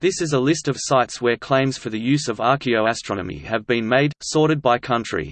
This is a list of sites where claims for the use of archaeoastronomy have been made, sorted by country.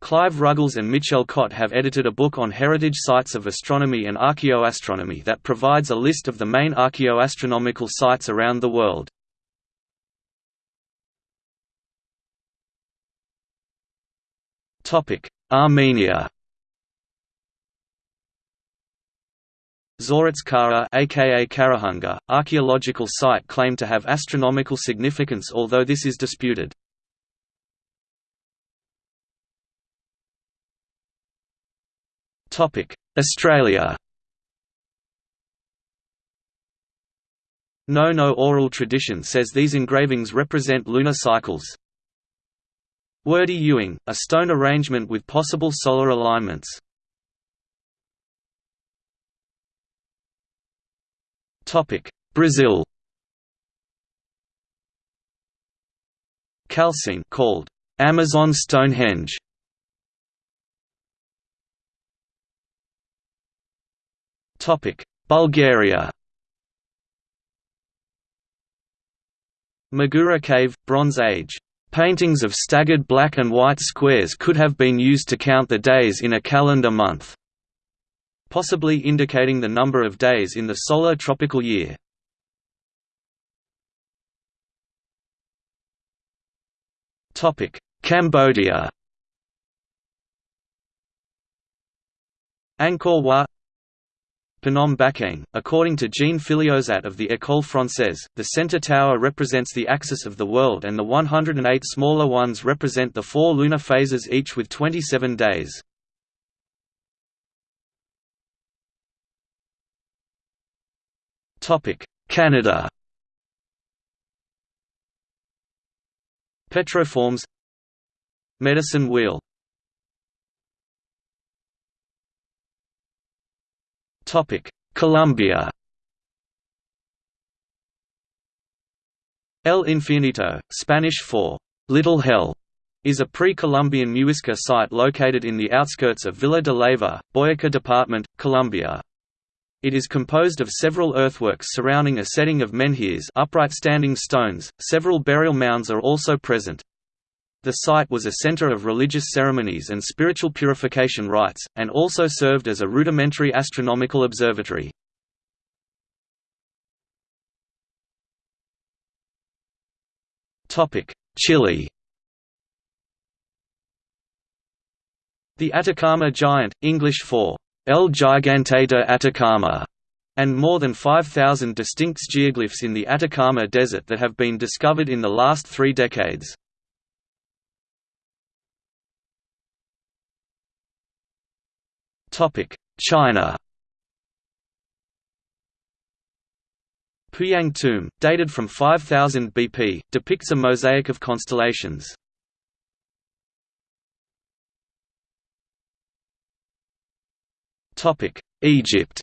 Clive Ruggles and Michel Cotte have edited a book on heritage sites of astronomy and archaeoastronomy that provides a list of the main archaeoastronomical sites around the world. Armenia Zorats Karer aka Carahunge, archaeological site claimed to have astronomical significance although this is disputed. Australia Ngaut Ngaut oral tradition says these engravings represent lunar cycles. Wurdi Youang, a stone arrangement with possible solar alignments. Brazil Calçoene called Amazon Stonehenge. Topic: Bulgaria Magura Cave, Bronze Age. Paintings of staggered black and white squares could have been used to count the days in a calendar month, possibly indicating the number of days in the solar tropical year. Cambodia Angkor Wat Phnom Bakheng. According to Jean Filliozat of the École Française, the center tower represents the axis of the world and the 108 smaller ones represent the four lunar phases each with 27 days. Canada. Petroforms. Medicine wheel. Colombia. El Infiernito, Spanish for Little Hell, is a pre-Columbian Muisca site located in the outskirts of Villa de Leyva, Boyacá Department, Colombia. It is composed of several earthworks surrounding a setting of menhirs upright standing stones, several burial mounds are also present. The site was a center of religious ceremonies and spiritual purification rites, and also served as a rudimentary astronomical observatory. Chile The Atacama Giant, English for El Gigante de Atacama, and more than 5,000 distinct geoglyphs in the Atacama Desert that have been discovered in the last three decades. China Puyang tomb, dated from 5000 BP, depicts a mosaic of constellations. Egypt.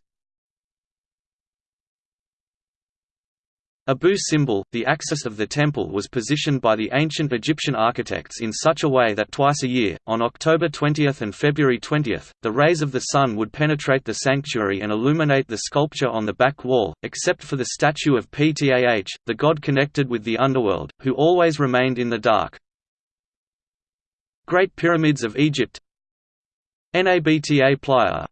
Abu Simbel, the axis of the temple was positioned by the ancient Egyptian architects in such a way that twice a year, on October 20 and February 20, the rays of the sun would penetrate the sanctuary and illuminate the sculpture on the back wall, except for the statue of Ptah, the god connected with the underworld, who always remained in the dark. Great Pyramids of Egypt. Nabta Playa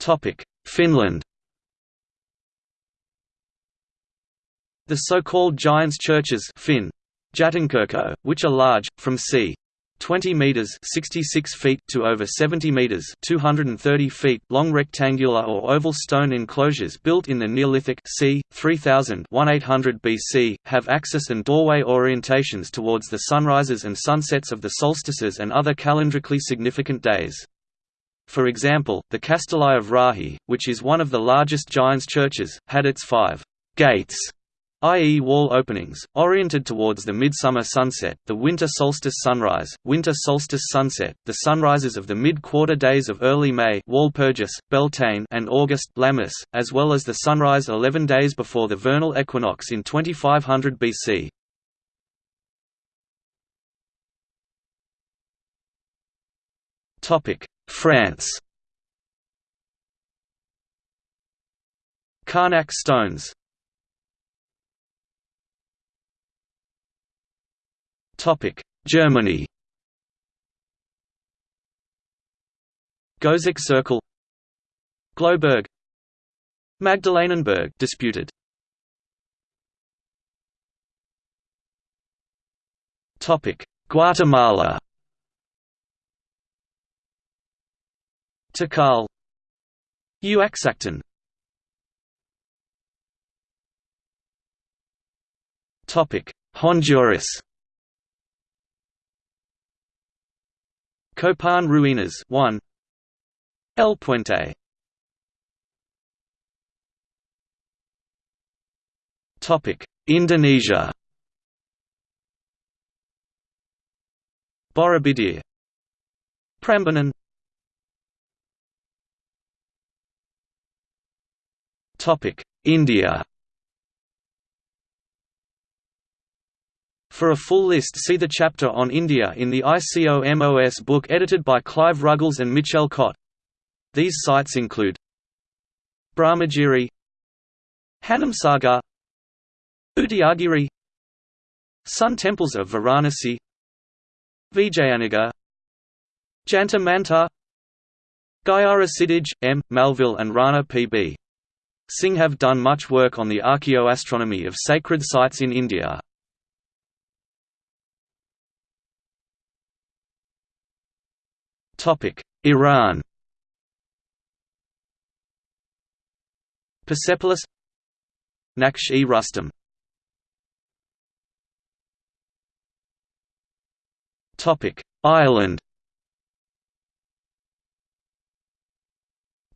Topic Finland The so-called Giants churches Finn, Jätinkirkko, which are large, from c. 20 meters (66 feet) to over 70 meters (230 feet) long rectangular or oval stone enclosures built in the Neolithic c. 3000 1800 BC have axis and doorway orientations towards the sunrises and sunsets of the solstices and other calendrically significant days. For example, the Kastelli of Raahe, which is one of the largest Giants churches, had its five gates i.e. wall openings, oriented towards the midsummer sunset, the winter solstice sunrise, winter solstice sunset, the sunrises of the mid-quarter days of early May Walpurgis, Beltane and August Lammas, as well as the sunrise 11 days before the vernal equinox in 2500 BC. France. Carnac stones. Topic: Germany. Goseck Circle. Glauberg. Magdalenenberg disputed. Topic Guatemala Tikal. Uaxactun Topic Honduras. Copan Ruinas 1 El Puente. Topic Indonesia. Borobudur. Prambanan Topic India For a full list see the chapter on India in the ICOMOS book edited by Clive Ruggles and Michel Cotte. These sites include Brahmagiri Hanamsagar Udayagiri Sun temples of Varanasi Vijayanagar Jantar Mantar Gyara Siddhij, M. Malville and Rana P.B. Singh have done much work on the archaeoastronomy of sacred sites in India. Iran Persepolis Naqsh-e Topic: Ireland.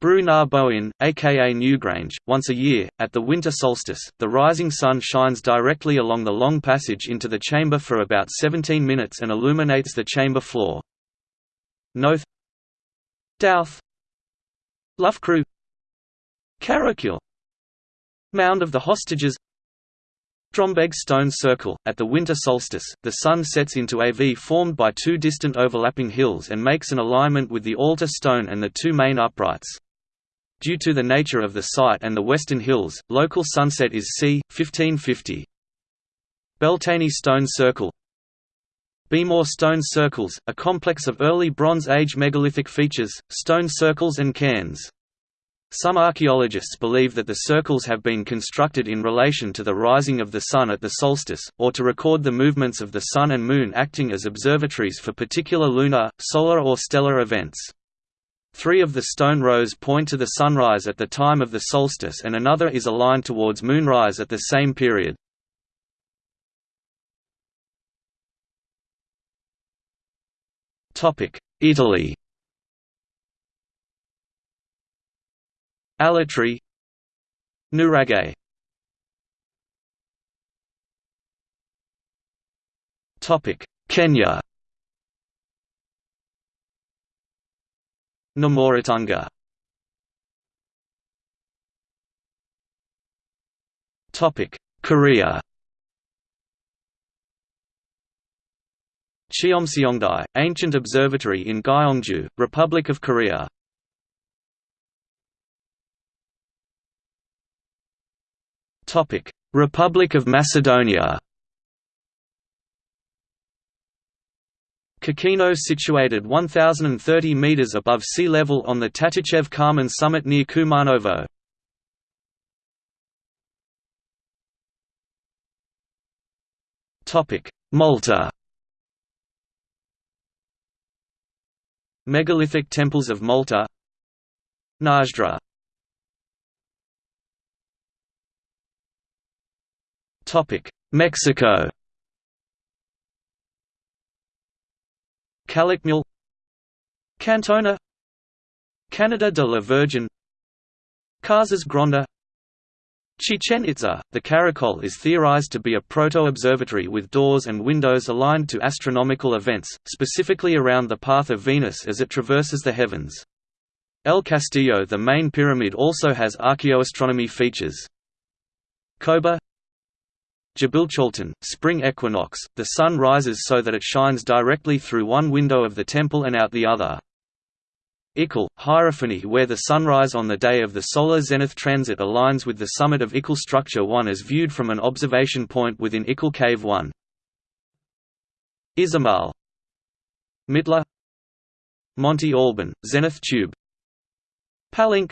Brú na Bóinne, aka Newgrange, once a year, at the winter solstice, the rising sun shines directly along the long passage into the chamber for about 17 minutes and illuminates the chamber floor. Knowth. Dowth. Loughcrew. Carrowkeel Mound of the Hostages. Drombegs Stone Circle, at the winter solstice, the sun sets into a V formed by two distant overlapping hills and makes an alignment with the altar stone and the two main uprights. Due to the nature of the site and the western hills, local sunset is c. 1550. Beltany Stone Circle Beaghmore Stone Circles, a complex of early Bronze Age megalithic features, stone circles and cairns. Some archaeologists believe that the circles have been constructed in relation to the rising of the Sun at the solstice, or to record the movements of the Sun and Moon acting as observatories for particular lunar, solar or stellar events. Three of the stone rows point to the sunrise at the time of the solstice and another is aligned towards moonrise at the same period. Italy. Alatri Nuraghe. Kenya Namoratunga Korea. Cheomseongdae, ancient observatory in Gyeongju, Republic of Korea. Republic of Macedonia Kokino situated 1,030 metres above sea level on the Tatićev Kamen summit near Kumanovo. Malta. Megalithic temples of Malta. Mnajdra Mexico Calakmul Cantona Canada de la Virgen Casas Grande Chichen Itza, the Caracol is theorized to be a proto-observatory with doors and windows aligned to astronomical events, specifically around the path of Venus as it traverses the heavens. El Castillo the main pyramid also has archaeoastronomy features. Coba Dzibilchaltun, spring equinox, the sun rises so that it shines directly through one window of the temple and out the other. Ickle, Hierophany where the sunrise on the day of the solar zenith transit aligns with the summit of Ickle Structure 1 as viewed from an observation point within Ickle Cave 1. Izamal Mitla Monte Alban, Zenith Tube Palenque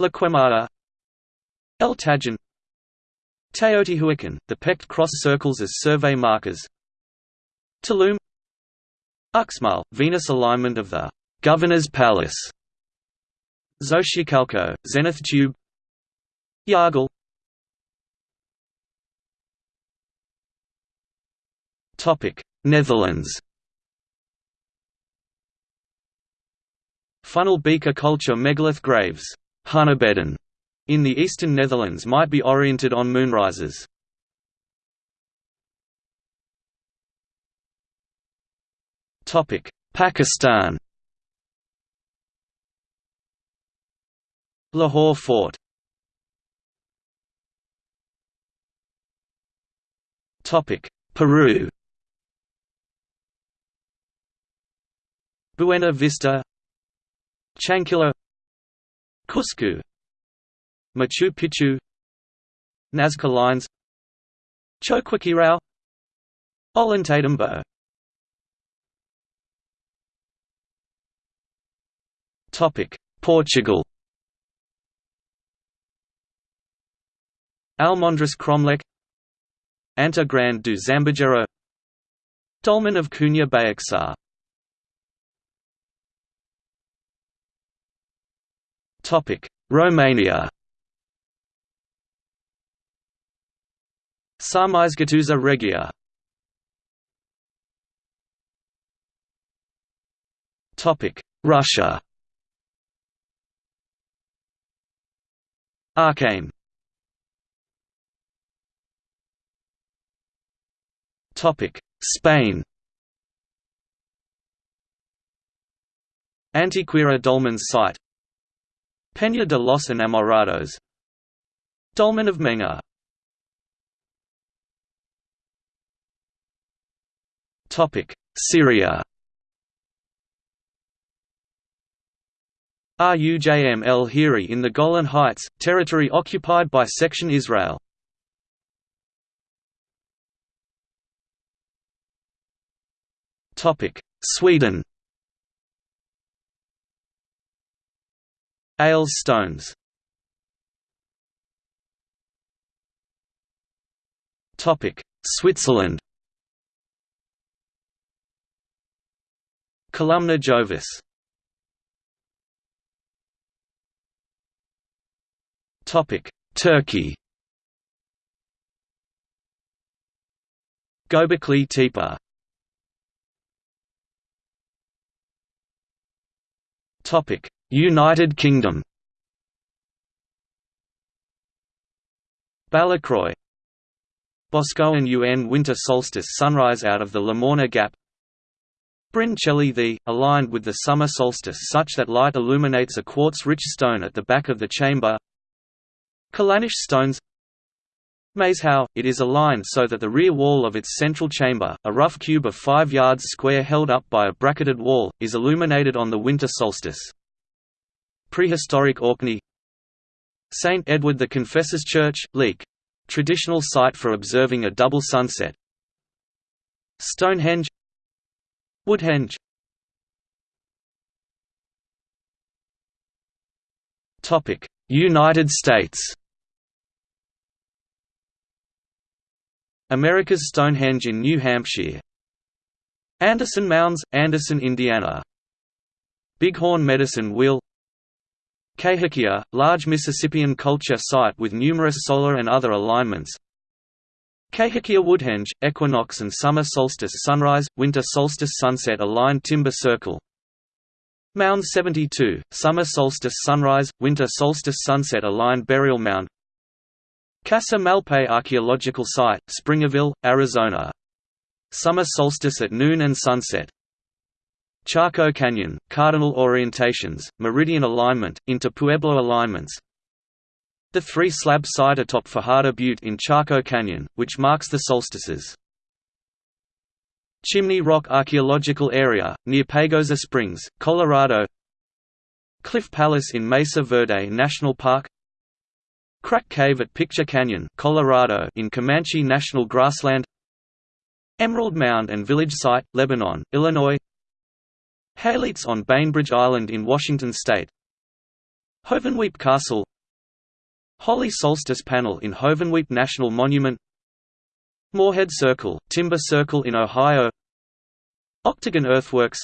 La Quemada El Tajín Teotihuacan, the pecked cross circles as survey markers. Tulum. Uxmal, Venus alignment of the Governor's Palace. Xochicalco, Zenith Tube. Yagul Netherlands. Funnel beaker culture megalith graves. Hunebedden, in the eastern Netherlands might be oriented on moonrises. Pakistan. Lahore Fort. Topic Peru. Buena Vista. Chankillo. Cusco Machu Picchu Nazca Lines Choquequirao Ollantaytambo Portugal. Almendres Cromlech Anta Grande do Zambujeiro Dolmen of Cunha Baixa Romania Sarmizegetusa Regia. Russia. Arkaim Spain. Antequera Dolmen's site. Peña de los Enamorados. Dolmen of Menga Syria. Rujm el Hiri in the Golan Heights, territory occupied by Section Israel. Topic Sweden. Ales stones Switzerland Columna Jovis. Turkey. Göbekli Tepe United Kingdom. Ballochroy Boscawen UN winter solstice sunrise out of the Lamorna Gap Bryn Celli Ddu, aligned with the summer solstice such that light illuminates a quartz-rich stone at the back of the chamber Callanish stones Maeshowe, it is aligned so that the rear wall of its central chamber, a rough cube of 5 yards square held up by a bracketed wall, is illuminated on the winter solstice. Prehistoric Orkney St. Edward the Confessor's Church, Leek. Traditional site for observing a double sunset Stonehenge Woodhenge United States. America's Stonehenge in New Hampshire. Anderson Mounds, Anderson, Indiana. Bighorn Medicine Wheel. Cahokia, large Mississippian culture site with numerous solar and other alignments Cahokia Woodhenge, equinox and summer solstice sunrise, winter solstice sunset aligned timber circle Mound 72, summer solstice sunrise, winter solstice sunset aligned burial mound Casa Malpais Archaeological Site, Springerville, Arizona. Summer solstice at noon and sunset. Chaco Canyon, cardinal orientations, meridian alignment, into Pueblo alignments. The three-slab site atop Fajada Butte in Chaco Canyon, which marks the solstices. Chimney Rock Archaeological Area, near Pagosa Springs, Colorado. Cliff Palace in Mesa Verde National Park. Crack Cave at Picture Canyon Colorado in Comanche National Grassland. Emerald Mound and Village Site, Lebanon, Illinois. Haleets on Bainbridge Island in Washington State. Hovenweep Castle Holly Solstice Panel in Hovenweep National Monument. Moorehead Circle, Timber Circle in Ohio. Octagon Earthworks.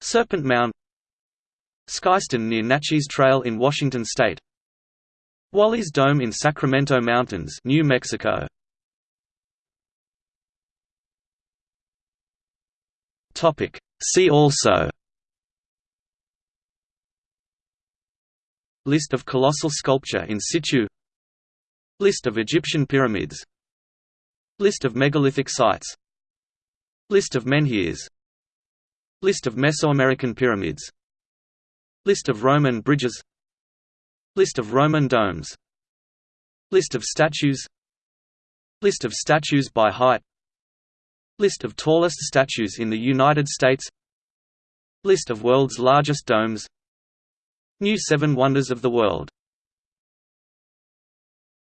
Serpent Mound. Skyston near Natchez Trail in Washington State. Wally's Dome in Sacramento Mountains, New Mexico. See also List of colossal sculpture in situ List of Egyptian pyramids List of megalithic sites List of menhirs List of Mesoamerican pyramids List of Roman bridges List of Roman domes List of statues List of statues by height List of tallest statues in the United States List of world's largest domes New Seven Wonders of the World